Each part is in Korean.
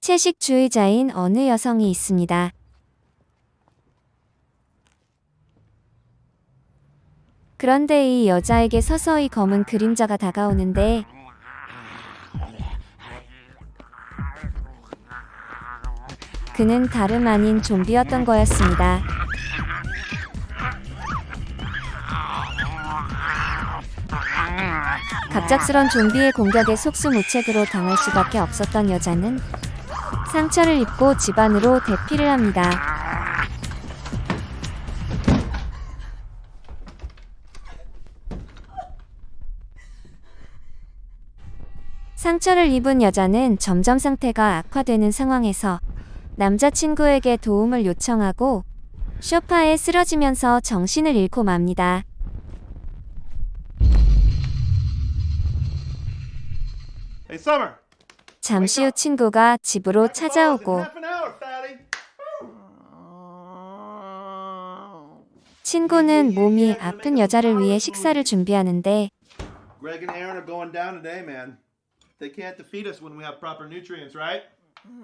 채식주의자인 어느 여성이 있습니다. 그런데 이 여자에게 서서히 검은 그림자가 다가오는데 그는 다름 아닌 좀비였던 거였습니다. 갑작스런 좀비의 공격에 속수무책으로 당할 수밖에 없었던 여자는 상처를 입고 집안으로 대피를 합니다. 상처를 입은 여자는 점점 상태가 악화되는 상황에서 남자친구에게 도움을 요청하고 쇼파에 쓰러지면서 정신을 잃고 맙니다. 잠시 후 친구가 집으로 찾아오고. 친구는 몸이 아픈 여자를 위해 식사를 준비하는데?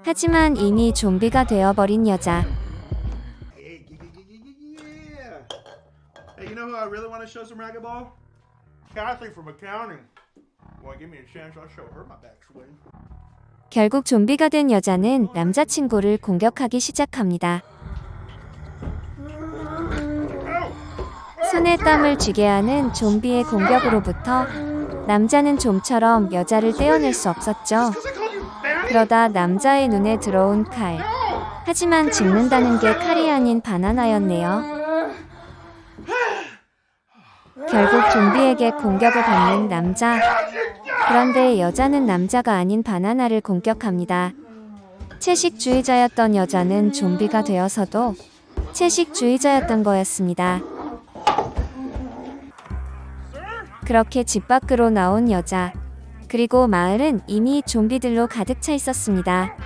하지만 이미 좀비가 되어버린 여자. Hey, you know who I really want to show some racquetball? Kathy from accounting. 결국 좀비가 된 여자는 남자친구를 공격하기 시작합니다. 손에 땀을 쥐게 하는 좀비의 공격으로부터 남자는 좀처럼 여자를 떼어낼 수 없었죠. 그러다 남자의 눈에 들어온 칼. 하지만 죽는다는 게 칼이 아닌 바나나였네요. 결국 좀비에게 공격을 받는 남자. 그런데 여자는 남자가 아닌 바나나를 공격합니다. 채식주의자였던 여자는 좀비가 되어서도 채식주의자였던 거였습니다. 그렇게 집 밖으로 나온 여자. 그리고 마을은 이미 좀비들로 가득 차 있었습니다.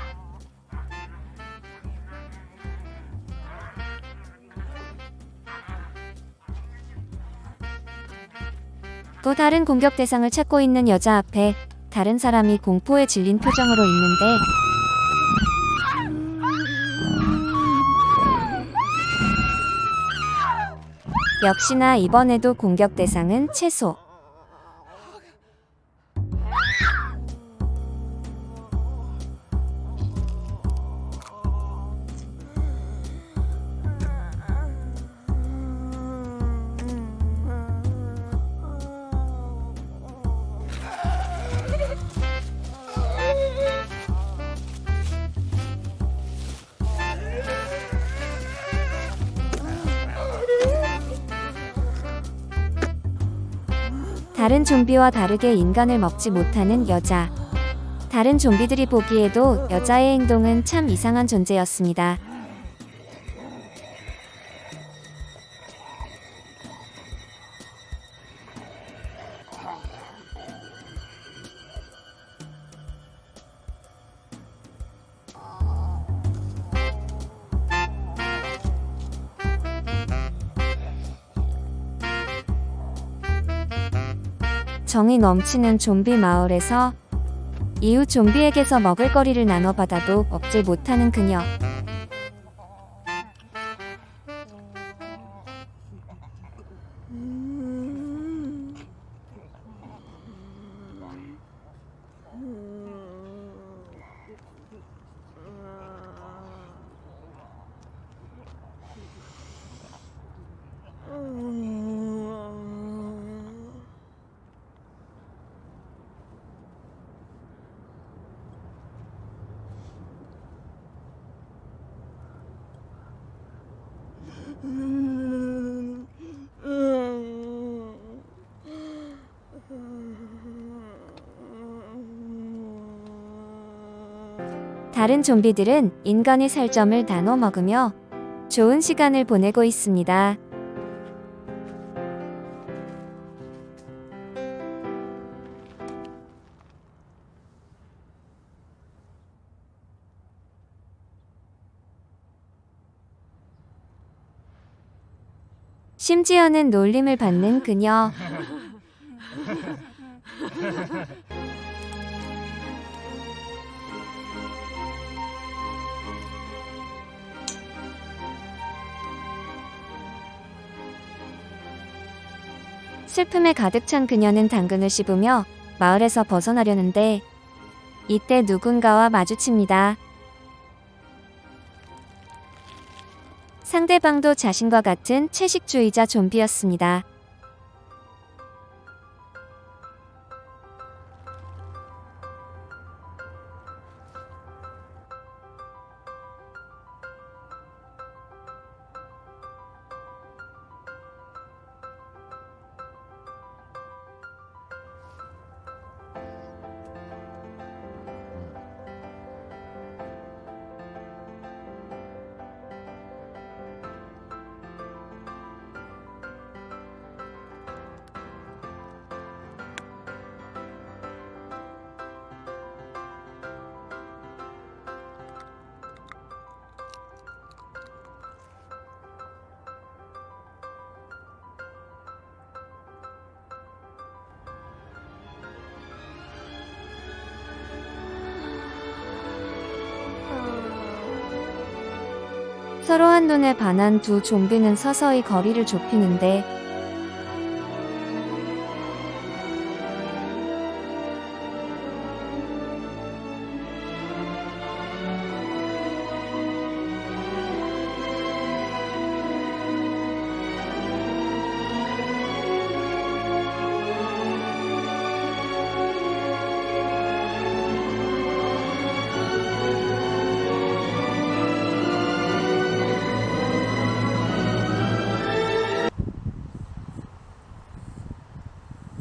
또 다른 공격 대상을 찾고 있는 여자 앞에 다른 사람이 공포에 질린 표정으로 있는데 역시나 이번에도 공격 대상은 채소. 다른 좀비와 다르게 인간을 먹지 못하는 여자. 다른 좀비들이 보기에도 여자의 행동은 참 이상한 존재였습니다. 정이 넘치는 좀비 마을에서 이웃 좀비에게서 먹을거리를 나눠받아도 먹질 못하는 그녀. 다른 좀비들은 인간의 살점을 나눠 먹으며 좋은 시간을 보내고 있습니다. 심지어는 놀림을 받는 그녀. 슬픔에 가득 찬 그녀는 당근을 씹으며 마을에서 벗어나려는데 이때 누군가와 마주칩니다. 상대방도 자신과 같은 채식주의자 좀비였습니다. 서로 한눈에 반한 두 좀비는 서서히 거리를 좁히는데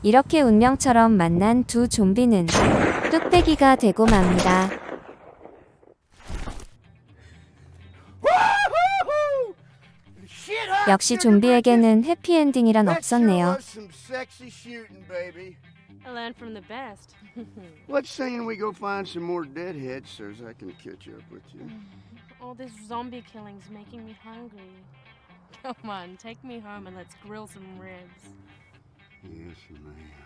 이렇게 운명처럼 만난 두 좀비는 뚝배기가 되고 맙니다. 역시 좀비에게는 해피엔딩이란 없었네요. Some sexy shooting, baby. I learned from the best. What's saying we go find some more deadheads so as I can catch up with you? All this zombie killing's making me hungry. Come on, take me home and let's grill some ribs. Yes, you may.